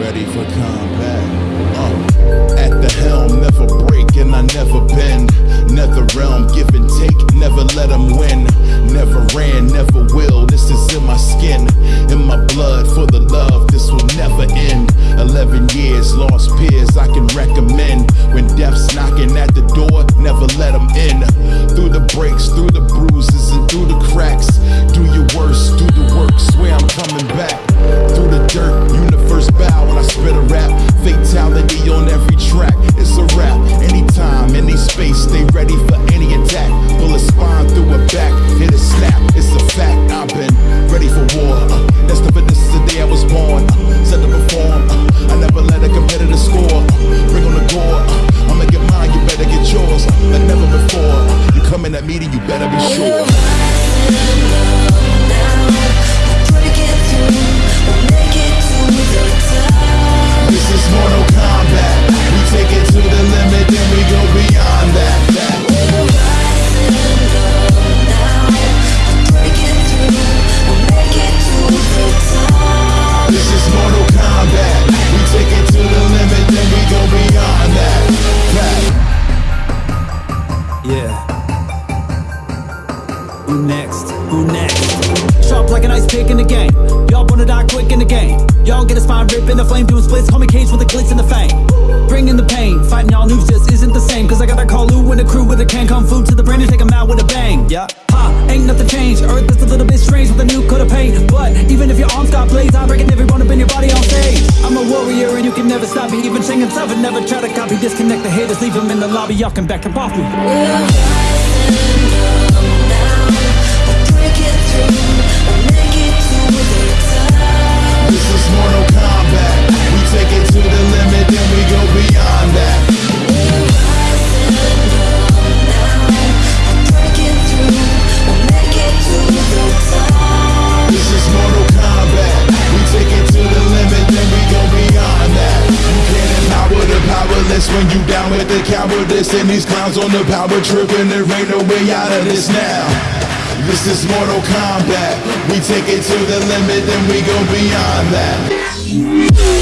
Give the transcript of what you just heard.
ready for combat. Uh, at the helm, never break and I never bend. Nether realm, give and take, never let them win. Never ran, never will, this is in my skin. In my blood, for the love, this will never end. Eleven years, lost peers, I can recommend. When death's knocking at the door, never let them in. Sharp like an ice pick in the game. Y'all wanna die quick in the game. Y'all get a spine rip in the flame, doing splits. Call me Cage with the glitz and the fame. Bringing the pain, fighting y'all news just isn't the same. Cause I got that Kung Lao and the crew with a can kung fu to the brain and take 'em out with a bang. Yeah. Ha, ain't nothing changed. Earth is a little bit strange with a new coat of paint. But even if your arms got blades, I'm breaking every bone up in your body on stage. I'm a warrior and you can never stop me. Even Shang himself and never try to copy. Disconnect the haters, leave them in the lobby. Y'all can back up off me. Is Mortal Kombat. We take it to the limit, then we go beyond that. This is Mortal Kombat. We take it to the limit, then we go beyond that. You can't empower the powerless when you down with the cowardice. And these clowns on the power trip, and there ain't no way out of this now. This is Mortal Kombat. We take it to the limit, then we go beyond that.